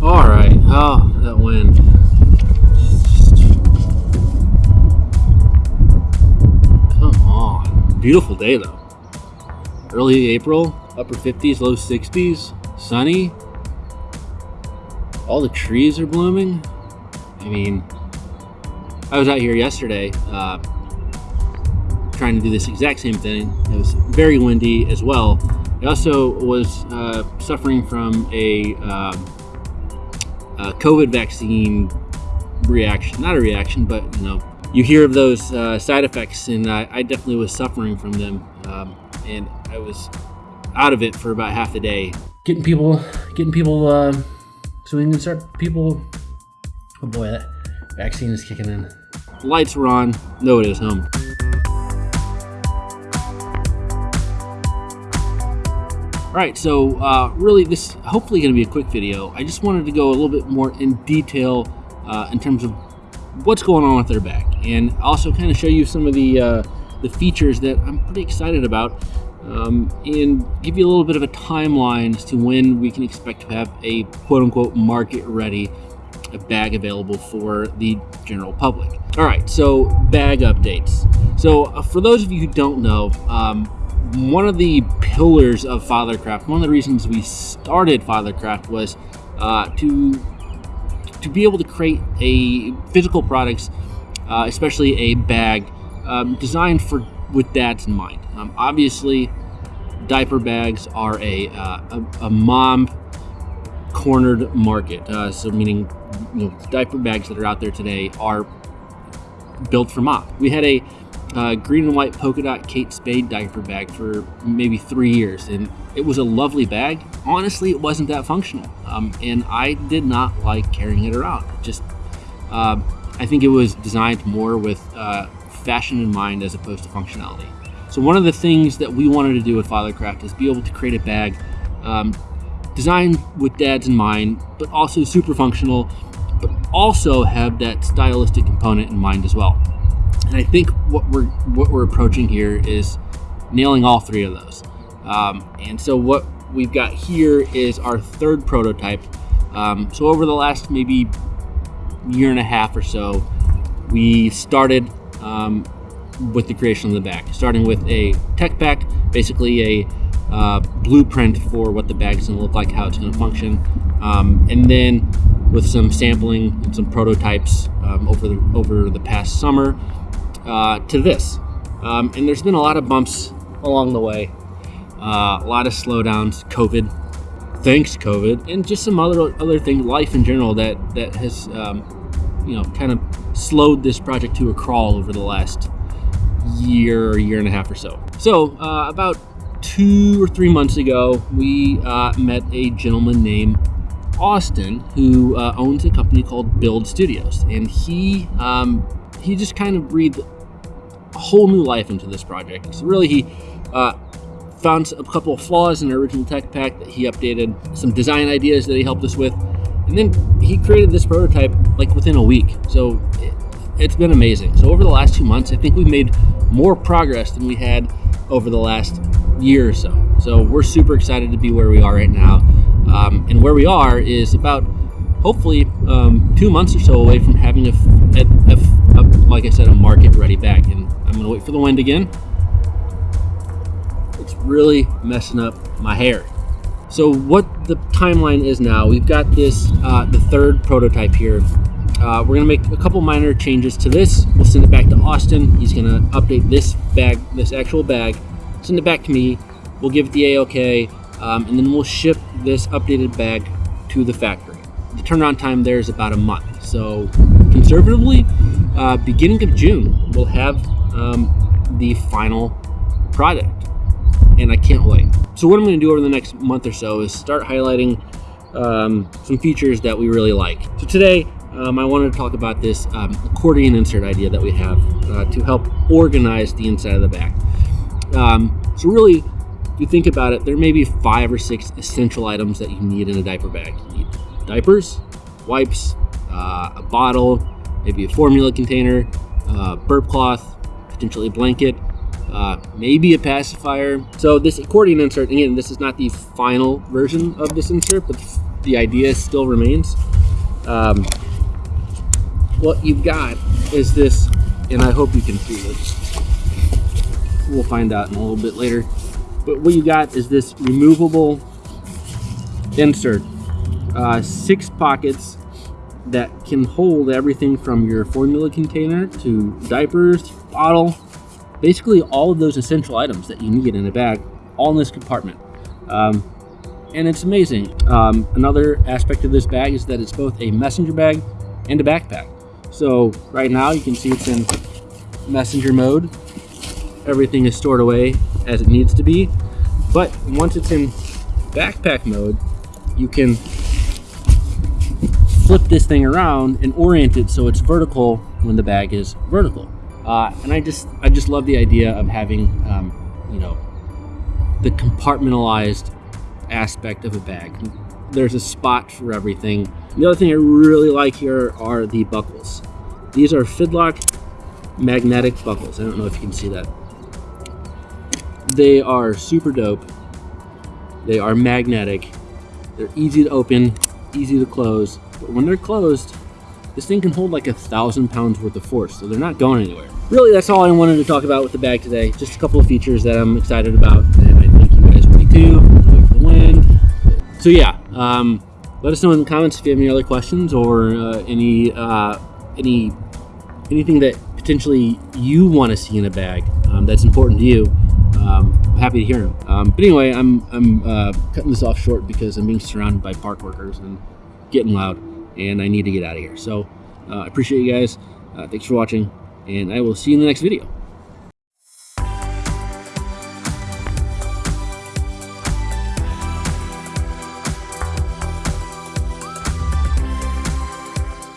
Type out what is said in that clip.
All right. Oh, that wind. Come on. Beautiful day though. Early April, upper 50s, low 60s, sunny. All the trees are blooming. I mean, I was out here yesterday uh, trying to do this exact same thing. It was very windy as well. I also was uh, suffering from a, uh, COVID vaccine reaction. Not a reaction, but you know, you hear of those uh, side effects, and I, I, definitely was suffering from them. Um, and I was out of it for about half a day. Getting people, getting people, uh, so we can start people. Oh boy, that vaccine is kicking in. Lights were on. Nobody was home. All right, so uh, really this hopefully going to be a quick video. I just wanted to go a little bit more in detail uh, in terms of what's going on with their bag and also kind of show you some of the, uh, the features that I'm pretty excited about um, and give you a little bit of a timeline as to when we can expect to have a quote unquote market ready bag available for the general public. All right, so bag updates. So uh, for those of you who don't know, um, one of the pillars of Fathercraft, one of the reasons we started Fathercraft was uh, to to be able to create a physical products, uh, especially a bag um, designed for with dads in mind. Um, obviously, diaper bags are a, uh, a, a, mom cornered market. Uh, so meaning, you know, diaper bags that are out there today are built for mom. We had a uh, green and white polka dot Kate Spade diaper bag for maybe three years, and it was a lovely bag. Honestly, it wasn't that functional, um, and I did not like carrying it around. Just, uh, I think it was designed more with uh, fashion in mind as opposed to functionality. So one of the things that we wanted to do with Fathercraft is be able to create a bag um, designed with dads in mind, but also super functional, but also have that stylistic component in mind as well. And I think what we're what we're approaching here is nailing all three of those. Um, and so what we've got here is our third prototype. Um, so over the last maybe year and a half or so, we started um, with the creation of the bag, starting with a tech pack, basically a uh, blueprint for what the bag is going to look like, how it's going to function, um, and then with some sampling and some prototypes um, over the over the past summer, uh, to this. Um, and there's been a lot of bumps along the way, uh, a lot of slowdowns, COVID, thanks COVID, and just some other other things, life in general that that has um, you know kind of slowed this project to a crawl over the last year year and a half or so. So uh, about two or three months ago, we uh, met a gentleman named Austin who uh, owns a company called Build Studios, and he um, he just kind of breathed whole new life into this project. So really, he uh, found a couple of flaws in the original tech pack that he updated, some design ideas that he helped us with, and then he created this prototype like within a week. So it, it's been amazing. So over the last two months, I think we've made more progress than we had over the last year or so. So we're super excited to be where we are right now. Um, and where we are is about hopefully um, two months or so away from having a, a, a, a like I said, a market ready bag. And I'm gonna wait for the wind again. It's really messing up my hair. So what the timeline is now, we've got this, uh, the third prototype here. Uh, we're gonna make a couple minor changes to this. We'll send it back to Austin. He's gonna update this bag, this actual bag, send it back to me. We'll give it the A-OK, um, and then we'll ship this updated bag to the factory the turnaround time there is about a month. So conservatively, uh, beginning of June, we'll have um, the final product. And I can't wait. So what I'm going to do over the next month or so is start highlighting um, some features that we really like. So today, um, I wanted to talk about this um, accordion insert idea that we have uh, to help organize the inside of the bag. Um, so really, if you think about it, there may be five or six essential items that you need in a diaper bag. You need diapers, wipes, uh, a bottle, maybe a formula container, uh, burp cloth, potentially a blanket, uh, maybe a pacifier. So this accordion insert, again, this is not the final version of this insert, but the idea still remains. Um, what you've got is this, and I hope you can see this. We'll find out in a little bit later. But what you got is this removable insert. Uh, six pockets that can hold everything from your formula container to diapers, bottle, basically all of those essential items that you need in a bag, all in this compartment. Um, and it's amazing. Um, another aspect of this bag is that it's both a messenger bag and a backpack. So right now you can see it's in messenger mode. Everything is stored away as it needs to be. But once it's in backpack mode, you can flip this thing around and orient it so it's vertical when the bag is vertical. Uh, and I just I just love the idea of having um, you know the compartmentalized aspect of a bag. There's a spot for everything. The other thing I really like here are the buckles. These are Fidlock magnetic buckles. I don't know if you can see that. They are super dope. They are magnetic. They're easy to open, easy to close. But when they're closed, this thing can hold like a thousand pounds worth of force, so they're not going anywhere. Really, that's all I wanted to talk about with the bag today. Just a couple of features that I'm excited about, and I think you guys will be too. The wind. So yeah, um, let us know in the comments if you have any other questions or uh, any uh, any anything that potentially you want to see in a bag um, that's important to you. Um, happy to hear them. Um, but anyway, I'm I'm uh, cutting this off short because I'm being surrounded by park workers and getting loud, and I need to get out of here. So uh, I appreciate you guys. Uh, thanks for watching, and I will see you in the next video.